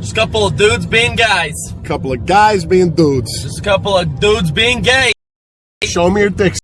Just a couple of dudes being guys. Couple of guys being dudes. Just a couple of dudes being gay. Show me your dick